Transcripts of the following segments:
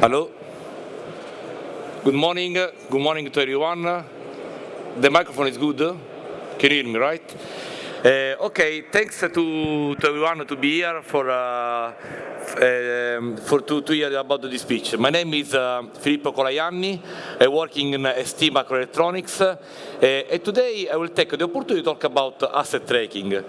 Hello. Good morning. Good morning to everyone. The microphone is good. Can you hear me, right? Uh, okay, thanks to, to everyone to be here for uh, um, for to, to hear about this speech. My name is uh, Filippo Colaianni. I in ST Microelectronics, uh, and today I will take the opportunity to talk about asset tracking.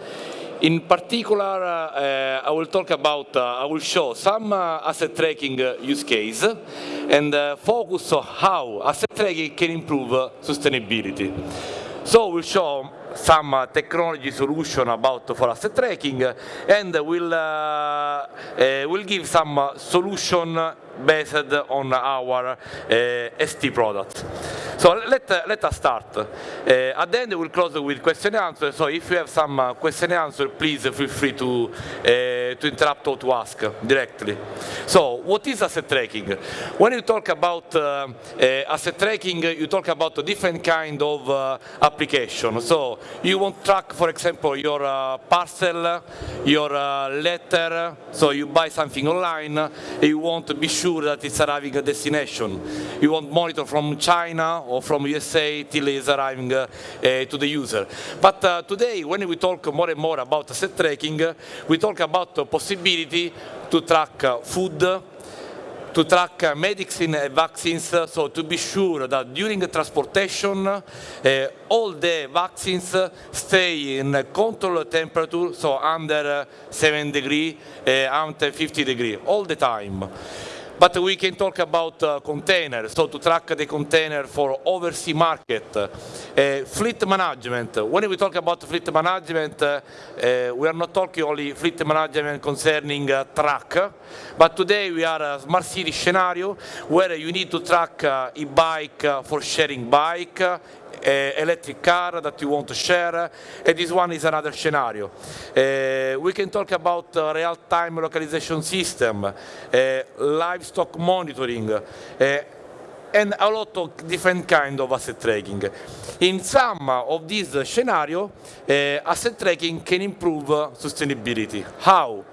In particular, uh, I will talk about, uh, I will show some uh, asset tracking use case and focus on how asset tracking can improve sustainability. So we'll show some uh, technology solution about for asset tracking and we'll, uh, uh, we'll give some solution based on our ST products. So let, uh, let us start. Uh, at the end we'll close with question and answer, so if you have some uh, question and answer, please feel free to, to interrupt or to ask directly. So what is asset tracking? When you talk about asset tracking, you talk about a different kind of application. So you want track, for example, your parcel, your letter, so you buy something online, you want to be sure that it's arriving at destination. You want monitor from China or from USA till it's arriving uh, uh, to the user. But uh, today, when we talk more and more about asset tracking, we talk about the possibility to track food, to track uh, medicine and vaccines, so to be sure that during the transportation, uh, all the vaccines stay in controlled temperature, so under 7 degree, uh, under 50 degree, all the time. But we can talk about uh, containers, so to track the container for overseas market. Uh, fleet management, when we talk about fleet management, uh, uh we are not talking only fleet management concerning uh, truck, but today we are a smart city scenario where you need to track uh, e-bike for sharing bike, electric car that you want to share, and this one is another scenario. Uh, we can talk about uh, real-time localization system, uh, livestock monitoring, uh, and a lot of different kind of asset tracking. In some of these scenario, uh, asset tracking can improve sustainability. How?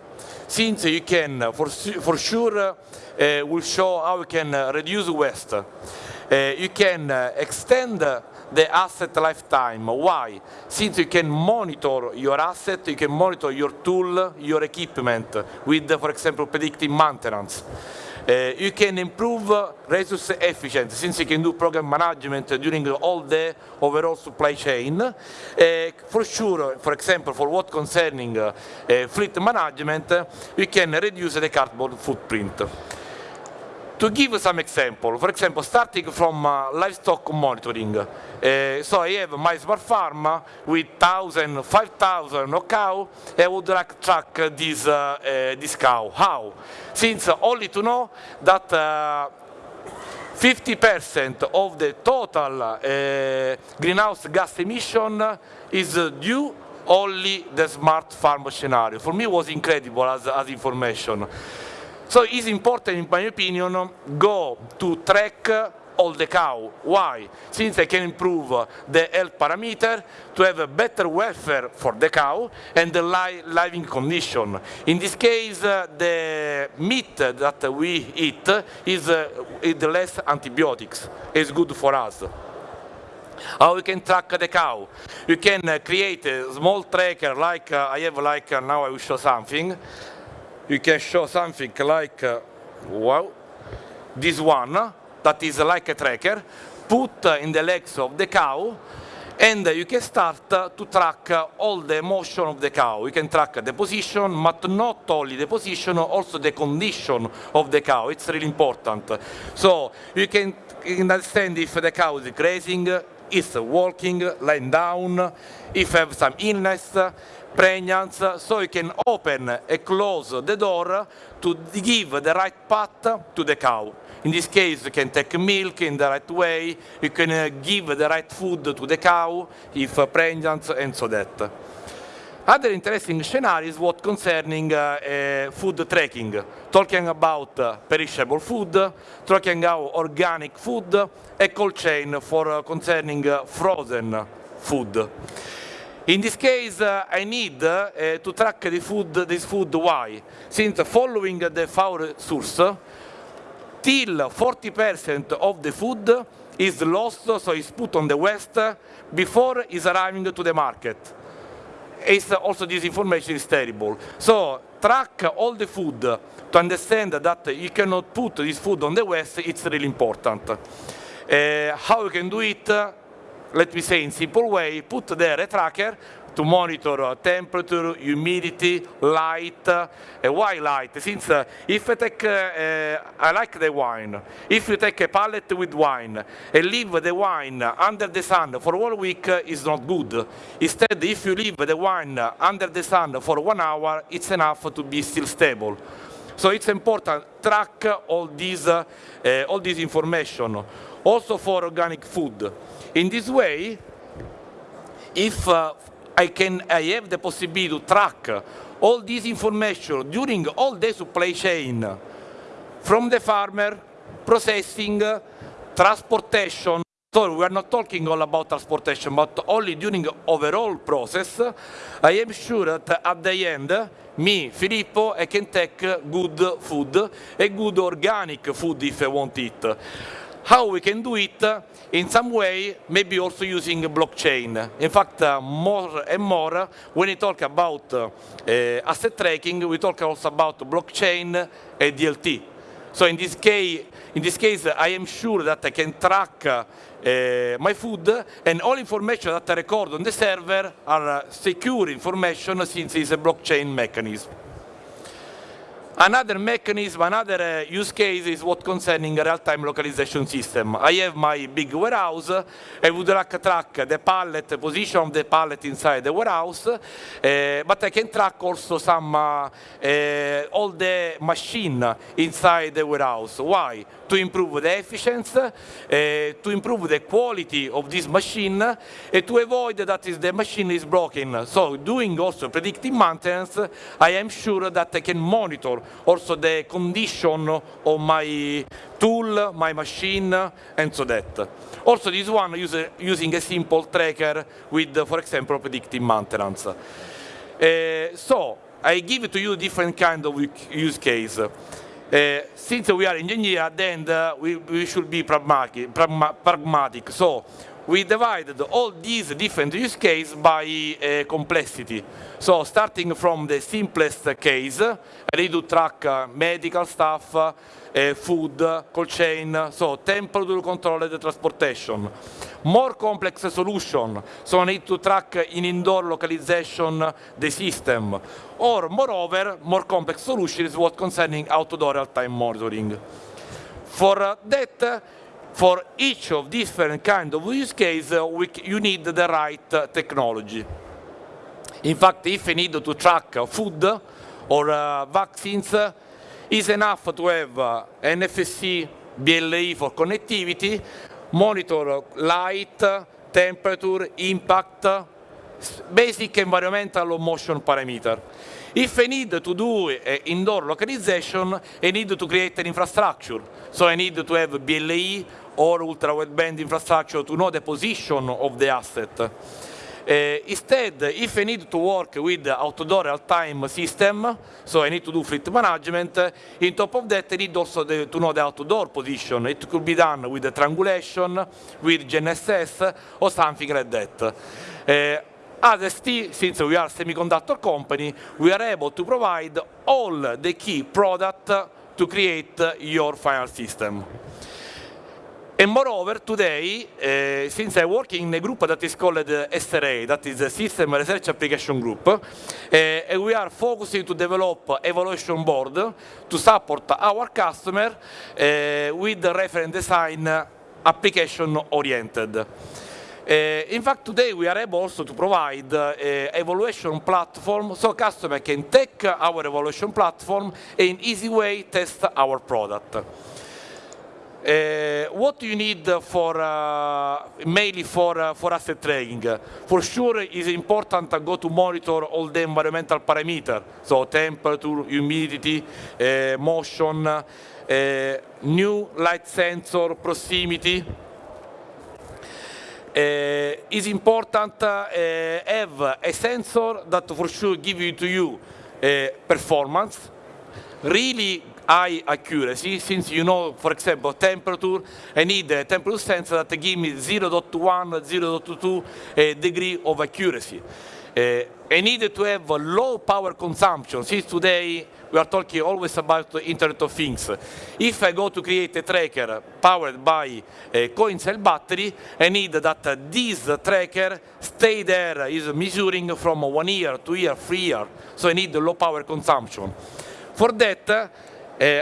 Since you can, for, for sure, will show how you can reduce waste. you can extend the asset lifetime. Why? Since you can monitor your asset, you can monitor your tool, your equipment with, for example, predictive maintenance. Uh, you can improve resource efficiency since you can do program management during all the overall supply chain. Uh, for sure, for example, for what concerning uh, fleet management, you can reduce the carbon footprint. To give some example, for example, starting from uh, livestock monitoring. Uh, so I have my smart farm with 1,000, 5,000 cow. I would like track this, uh, this cow. How? Since only to know that 50% uh, of the total uh, greenhouse gas emission is due only the smart farm scenario. For me it was incredible as, as information. So it's important, in my opinion, go to track all the cow. Why? Since I can improve the health parameter to have a better welfare for the cow and the li living condition. In this case, uh, the meat that we eat is, uh, less antibiotics. It's good for us. How we can track the cow? You can uh, create a small tracker like uh, I have like uh, now I will show something you can show something like, uh, wow, this one, that is like a tracker, put in the legs of the cow, and you can start to track all the motion of the cow. You can track the position, but not only the position, also the condition of the cow. It's really important. So you can understand if the cow is grazing, is walking, lying down, if have some illness, pregnancy, so you can open and close the door to give the right path to the cow. In this case, you can take milk in the right way, you can uh, give the right food to the cow if uh, pregnant and so that. Other interesting scenarios what concerning uh, uh, food tracking, talking about uh, perishable food, talking about organic food, a cold chain for uh, concerning frozen food. In this case, uh, I need uh, to track the food, this food, why? Since following the foul source, till 40% of the food is lost, so it's put on the waste before it's arriving to the market. It's also this information is terrible. So track all the food to understand that you cannot put this food on the waste, it's really important. Uh, how you can do it, let me say in simple way, put there a tracker to monitor temperature, humidity, light. Uh, why light? Since uh, if I take, uh, I like the wine, if you take a pallet with wine and leave the wine under the sun for one week, is not good. Instead, if you leave the wine under the sun for one hour, it's enough to be still stable. So it's important track all these, uh, all this information, also for organic food. In this way, if uh, I can I have the possibility to track all this information during all the supply chain, from the farmer, processing, transportation. So we are not talking all about transportation, but only during overall process. I am sure that at the end, me, Filippo, I can take good food, a good organic food if I want it how we can do it in some way, maybe also using blockchain. In fact, uh, more and more, when we talk about uh, asset tracking, we talk also about blockchain and DLT. So in this case, in this case, I am sure that I can track uh, my food and all information that I record on the server are secure information since it's a blockchain mechanism. Another mechanism, another uh, use case is what concerning real-time localization system. I have my big warehouse, I would like to track the pallet, the position of the pallet inside the warehouse, uh, but I can track also some, uh, uh all the machine inside the warehouse. Why? To improve the efficiency, uh, to improve the quality of this machine, and to avoid that the machine is broken. So doing also predictive maintenance, I am sure that I can monitor also the condition of my tool, my machine, and so that. Also this one use, using a simple tracker with, for example, predictive maintenance. Uh, so I give to you different kind of use case. Uh, since we are engineer, then uh, we, we, should be pragmatic, pragmatic. So we divided all these different use cases by uh, complexity. So starting from the simplest case, I need to track uh, medical stuff, uh, food, cold chain, so temperature controlled transportation. More complex solution, so I need to track in indoor localization the system. Or moreover, more complex solution is what concerning outdoor real-time monitoring. For that, for each of different kind of use case, uh, we, you need the right uh, technology. In fact, if you need to track food or uh, vaccines, it's enough to have uh, NFC BLE for connectivity, monitor light, temperature, impact, basic environmental motion parameter. If I need to do uh, indoor localization, I need to create an infrastructure. So I need to have BLE or ultra-wideband infrastructure to know the position of the asset. Uh, instead, if I need to work with outdoor real-time system, so I need to do fleet management, in top of that I need also the, to know the outdoor position. It could be done with the triangulation, with GNSS, or something like that. Uh, as ST, since we are a semiconductor company, we are able to provide all the key product to create your final system. And moreover, today, uh, since I work in a group that is called uh, SRA, that is a System Research Application Group, uh, and we are focusing to develop evaluation board to support our customer with reference design application oriented. In fact, today we are able also to provide evaluation platform so customer can take our evaluation platform and easy way test our product. Uh, what do you need for uh, mainly for uh, for asset tracking? For sure, it's important to go to monitor all the environmental parameters, so temperature, humidity, uh, motion, uh, new light sensor, proximity. Uh, it's important to have a sensor that for sure give you to you performance, really high accuracy, since you know, for example, temperature, I need a temperature sensor that give me 0.1, 0.2 uh, degree of accuracy. Uh, I need to have low power consumption, since today we are talking always about the Internet of Things. If I go to create a tracker powered by a coin cell battery, I need that this tracker stay there, is measuring from one year, two year, three year. So I need low power consumption. For that,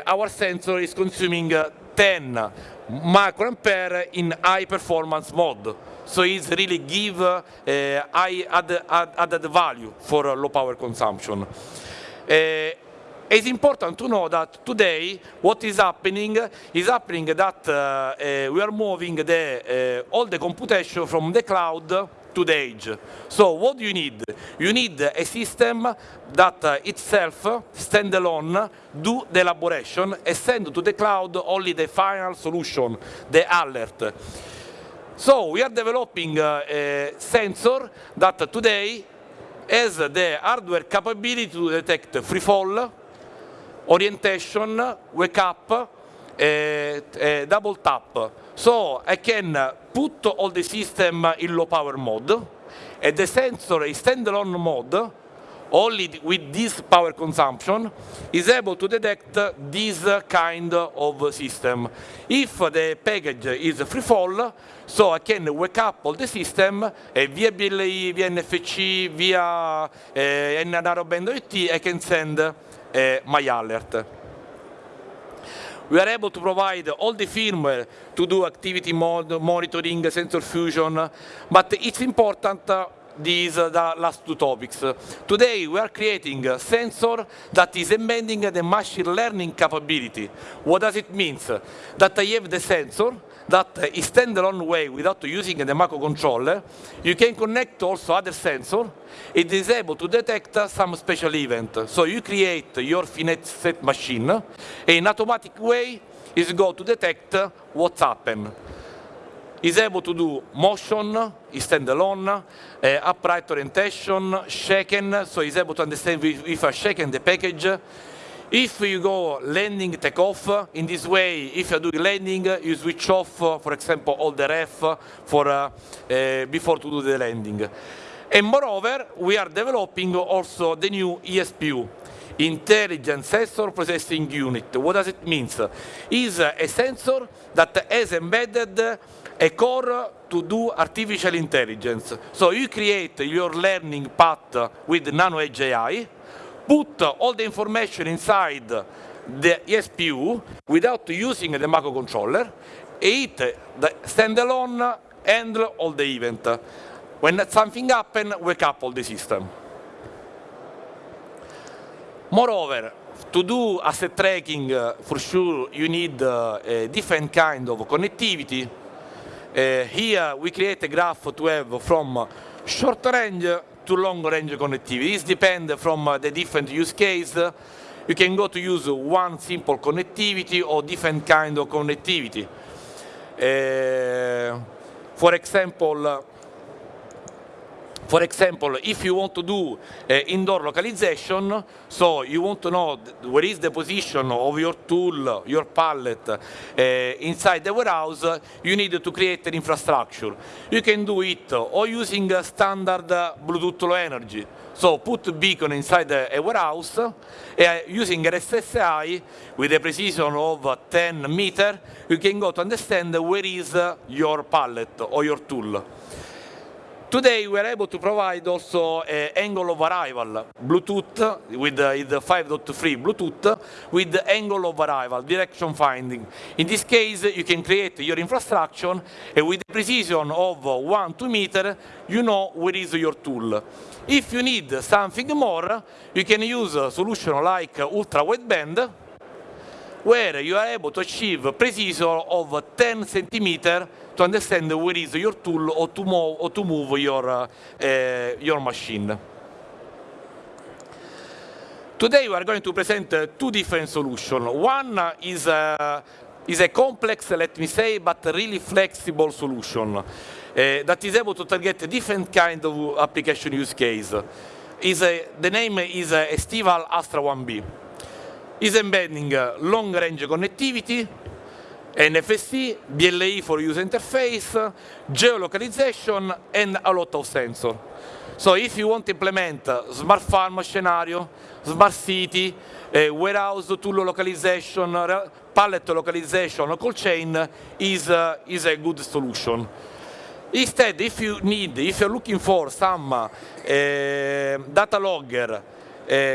our sensor is consuming 10 microampere in high performance mode. So it's really give uh, high added, added value for low power consumption. It's important to know that today what is happening is happening that uh, uh, we are moving the, uh, all the computation from the cloud to the edge. So what do you need? You need a system that uh, itself, standalone, do the elaboration and send to the cloud only the final solution, the alert. So we are developing uh, a sensor that today has the hardware capability to detect free fall, orientation, wake up, uh, uh, double tap. So I can put all the system in low power mode, and the sensor is standalone mode, only with this power consumption, is able to detect this kind of system. If the package is free fall, so I can wake up all the system, e via BLE, via NFC, via eh, narrowband IoT, I can send eh, my alert. We are able to provide all the firmware to do activity mode, monitoring, sensor fusion, but it's important uh, these uh, the last two topics. Today we are creating a sensor that is embedding the machine learning capability. What does it mean? That I have the sensor that is standalone way without using the microcontroller. You can connect also other sensor. It is able to detect some special event. So you create your finite set machine in automatic way is go to detect what's happened is able to do motion, is standalone, uh, upright orientation, shaken, so is able to understand if, if I shaken the package. If you go landing, take off, in this way, if you do landing, you switch off, for example, all the ref for, uh, uh, before to do the landing. And moreover, we are developing also the new ISPU, Intelligent Sensor Processing Unit. What does it mean? Is a sensor that has embedded a core to do artificial intelligence. So you create your learning path with Nano AI, put all the information inside the ESPU without using the microcontroller, it the standalone handle all the event. When something happens, wake up all the system. Moreover, to do asset tracking, uh, for sure you need uh, a different kind of connectivity. Uh, here we create a graph to have from short range to long range connectivity. This depends from the different use case. You can go to use one simple connectivity or different kind of connectivity. Uh, for example, for example, if you want to do uh, indoor localization, so you want to know where is the position of your tool, your pallet uh, inside the warehouse, you need to create an infrastructure. You can do it or using standard Bluetooth Low Energy. So put beacon inside a warehouse, uh, using RSSI with a precision of 10 meter, you can go to understand where is your pallet or your tool. Today we are able to provide also uh, angle of arrival, Bluetooth with the 5.3 Bluetooth with angle of arrival, direction finding. In this case, you can create your infrastructure and with the precision of 1 2 meter, you know where is your tool. If you need something more, you can use a solution like ultra wideband where you are able to achieve precision of 10 centimeter to understand where is your tool or to move, or to move your, uh, uh, your machine. Today we are going to present uh, two different solutions. One is a, is a complex, let me say, but really flexible solution uh, that is able to target different kind of application use case. Is a, the name is uh, STEVAL-ASTRA1B. is embedding long range connectivity, NFC, BLE for user interface, geolocalization, and a lot of sensors. So if you want to implement smart farm scenario, smart city, uh, warehouse tool localization, pallet localization, cold chain is, uh, is a good solution. Instead, if you need, if you're looking for some uh, data logger,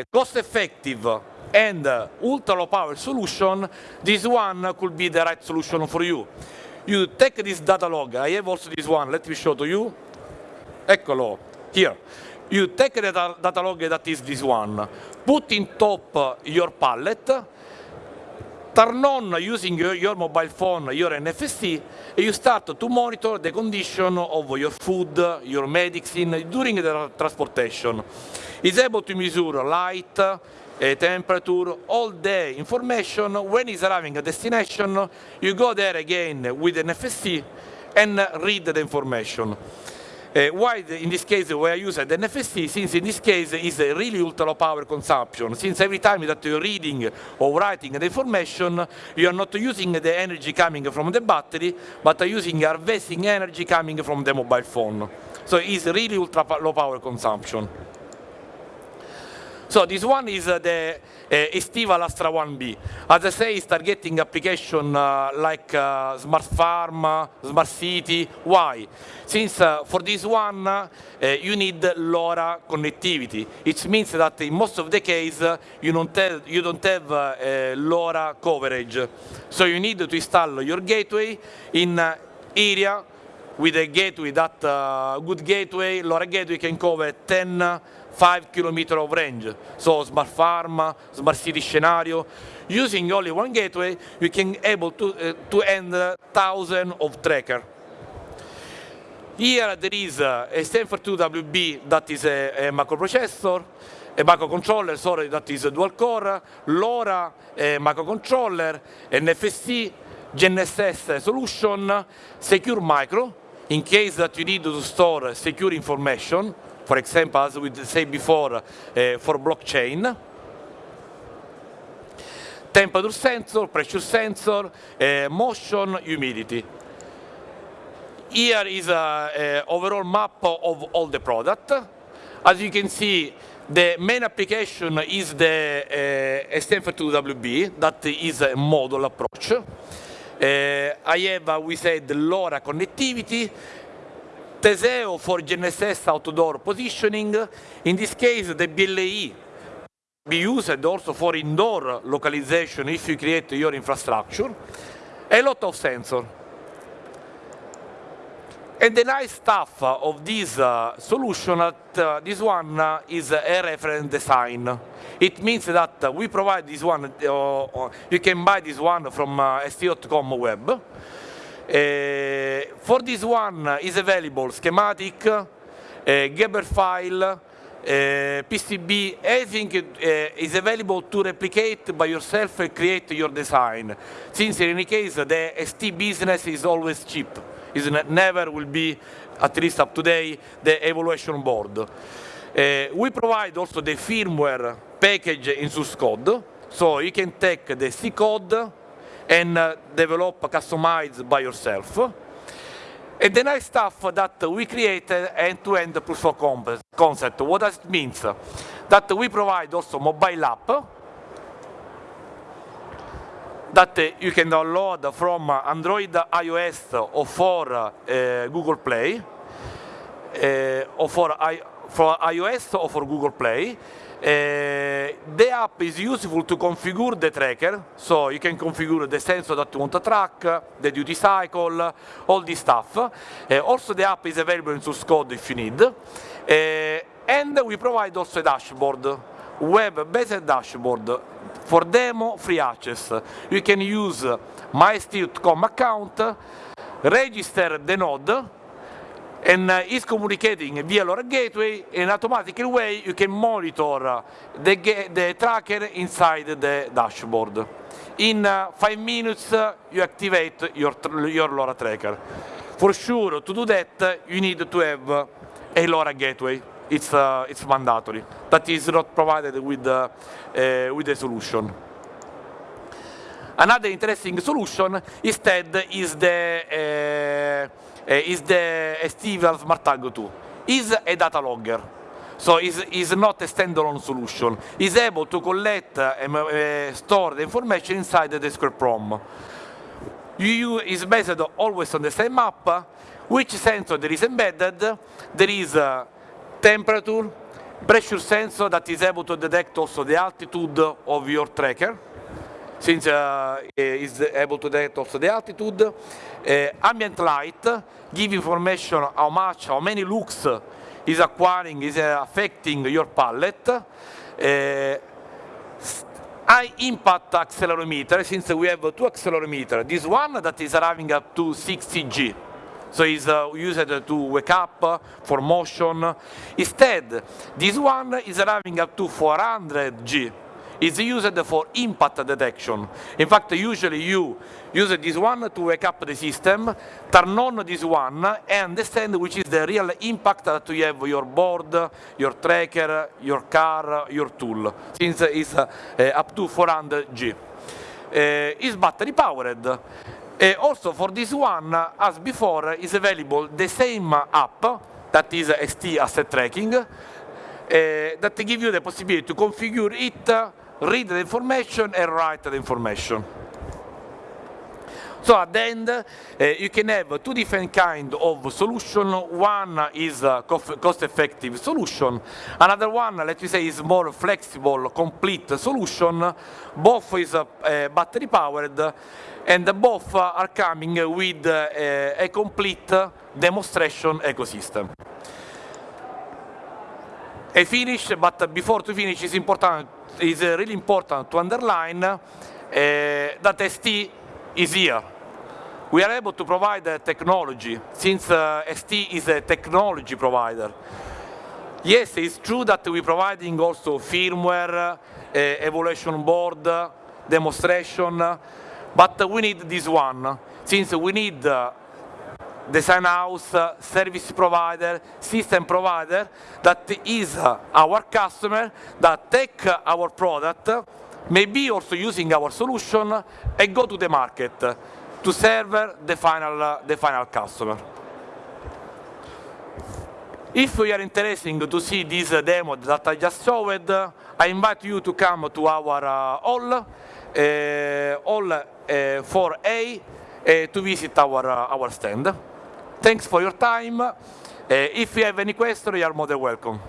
cost effective and ultra low power solution, this one could be the right solution for you. You take this data log, I have also this one, let me show to you. Eccolo, here. You take the data, log that is this one, put in top your pallet, turn on using your, mobile phone, your NFC, and you start to monitor the condition of your food, your medicine during the transportation. It's able to measure light, uh, temperature, all the information. When it's arriving at destination, you go there again with an NFC and read the information. Uh, why in this case we are using the since in this case is a really ultra low power consumption, since every time that you're reading or writing the information, you are not using the energy coming from the battery, but are using harvesting energy coming from the mobile phone. So it's really ultra low power consumption. So this one is uh, the uh, Estival Astra 1B. As I say, it's targeting application uh, like smart farm, smart city. Why? Since for this one, you need LoRa connectivity. It means that in most of the case, you don't you don't have LoRa coverage. So you need to install your gateway in area with a gateway, that good gateway, LoRa gateway can cover 10 5 km of range. So smart farm, smart city scenario. Using only one gateway, you can able to, uh, to end thousands of tracker. Here there is a Stanford 2WB that is a, a microprocessor, a microcontroller, sorry, that is a dual core, LoRa a microcontroller, NFC, GNSS solution, secure micro, in case that you need to store secure information, for example, as we said before, uh, for blockchain. Temperature sensor, pressure sensor, uh, motion, humidity. Here is an overall map of all the product. As you can see, the main application is the uh, STM32WB, that is a model approach. Uh, I have, we said, LoRa connectivity, Teseo for GNSS outdoor positioning. In this case, the BLE be used also for indoor localization if you create your infrastructure. A lot of sensor. And the nice stuff of this uh, solution, uh, this one uh, is a reference design. It means that we provide this one, uh, you can buy this one from uh, st.com web. Uh, for this one is available schematic, uh, Gerber file, uh, PCB, everything uh, is available to replicate by yourself and create your design. Since in any case, the ST business is always cheap. It never will be, at least up to today, the evaluation board. Uh, we provide also the firmware package in source code, so you can take the C code, and uh, develop, customize by yourself. And the nice stuff that we create end-to-end -end proof of concept. What does it mean? That we provide also mobile app that you can download from Android, iOS, or for uh, Google Play, uh, or for, I, for iOS or for Google Play. Uh, the app is useful to configure the tracker, so you can configure the sensor that you want to track, the duty cycle, all this stuff. Uh, also the app is available in source code if you need. Uh, and we provide also a dashboard, web-based dashboard. For demo, free access. You can use MySteel.com account, register the node, and uh, is communicating via LoRa gateway in automatic way you can monitor the, the tracker inside the dashboard. In uh, five minutes uh, you activate your, your LoRa tracker. For sure to do that you need to have a LoRa gateway. It's, uh, it's mandatory. That is not provided with, uh, uh, with the solution. Another interesting solution instead is the is the STVAL Smart Tag 2. Is a data logger. So it's, it's not a standalone solution. It's able to collect and uh, store the information inside the SquareProm. You is based always on the same map. Which sensor there is embedded? There is uh, temperature, pressure sensor that is able to detect also the altitude of your tracker, since uh, is able to detect also the altitude. Uh, ambient light give information how much, how many looks is acquiring, is uh, affecting your pallet. Uh, high impact accelerometer, since we have two accelerometers. This one that is arriving up to 60G. So it's uh, used to wake up, for motion. Instead, this one is arriving up to 400G. It's used for impact detection. In fact, usually you use this one to wake up the system, turn on this one, and understand which is the real impact that you have your board, your tracker, your car, your tool, since it's uh, up to 400G. Uh, it's battery powered. Also for this one, as before, is available the same app that is ST Asset Tracking uh, that give you the possibility to configure it, read the information and write the information. So at the end, uh, you can have two different kind of solution. One is a cost-effective solution. Another one, let me say, is more flexible, complete solution. Both is uh, battery powered and both are coming with a complete demonstration ecosystem. I finish, but before to finish, it's important, it's really important to underline that ST is here. We are able to provide the technology, since uh, ST is a technology provider. Yes, it's true that we're providing also firmware, uh, evaluation board, demonstration, but we need this one, since we need uh, design house, uh, service provider, system provider that is uh, our customer that take our product, maybe also using our solution and go to the market to serve the final, the final customer. If you are interested to see this demo that I just showed, I invite you to come to our uh, hall uh, all uh, for A uh, to visit our, our stand. Thanks for your time. if you have any questions, you are more than welcome.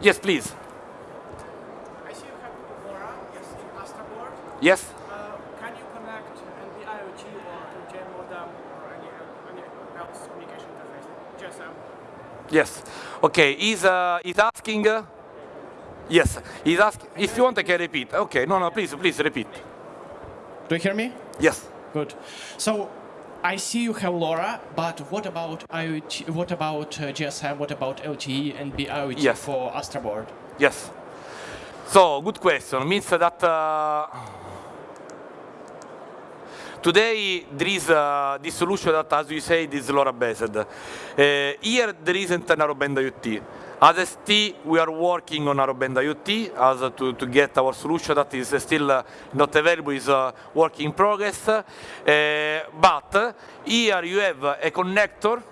Yes, please. Yes. Uh, can you connect NB IoT or to JM modem or any, any else communication interface? GSM. Yes. Okay. He's uh, he's asking. Uh, yes. He's asking. If you want, I can repeat. Okay. No, no. Please, please repeat. Do you hear me? Yes. Good. So. I see you have LoRa, but what about IoT? What about uh, GSM? What about LTE NB-IoT Yes. for Astra board? Yes. So, good question. Means that uh, today there is uh, this solution that, as you say, is LoRa based. Uh, here there isn't a narrowband IoT. As ST, we are working on narrowband IoT as uh, to, to get our solution that is still uh, not available, is uh, work in progress. Uh, but here you have a connector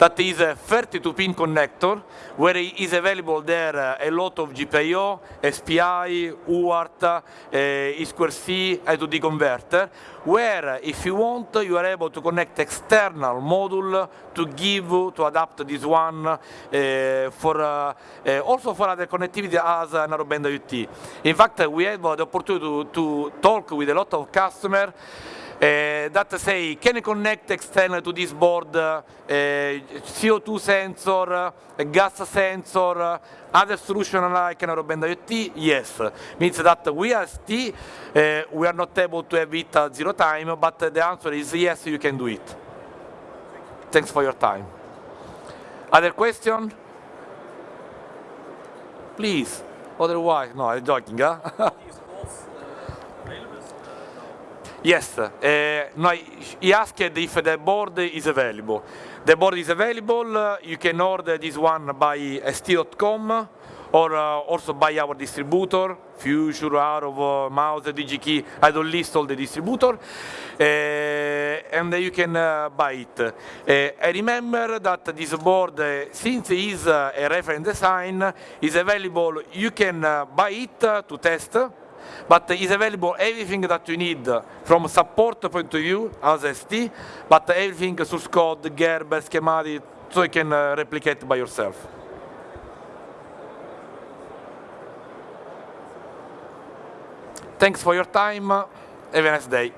that is a 32-pin connector, where is available there uh, a lot of GPIO, SPI, UART, uh, I2C, I2D converter, where if you want, you are able to connect external module to give, to adapt this one uh, for uh, uh, also for other connectivity as a narrowband IoT. In fact, we have the opportunity to, to talk with a lot of customers uh, that say, can connect external to this board uh, CO2 sensor, gas sensor, other solution like narrowband IoT? Yes. Means that we as T, uh, we are not able to have it at zero time, but the answer is yes, you can do it. Thanks for your time. Other question? Please. Otherwise, no, I'm joking, huh? Yes, uh, no, he asked if the board is available. The board is available, uh, you can order this one by st.com or uh, also by our distributor, Future, uh, Mouser, DigiKey, I don't list all the distributor, uh, and you can uh, buy it. Uh, I remember that this board, uh, since it is a reference design, is available, you can buy it to test, but is available everything that you need from support point of view as ST, but everything source code, Gerber, schematic, so you can uh, replicate by yourself. Thanks for your time. Have a nice day.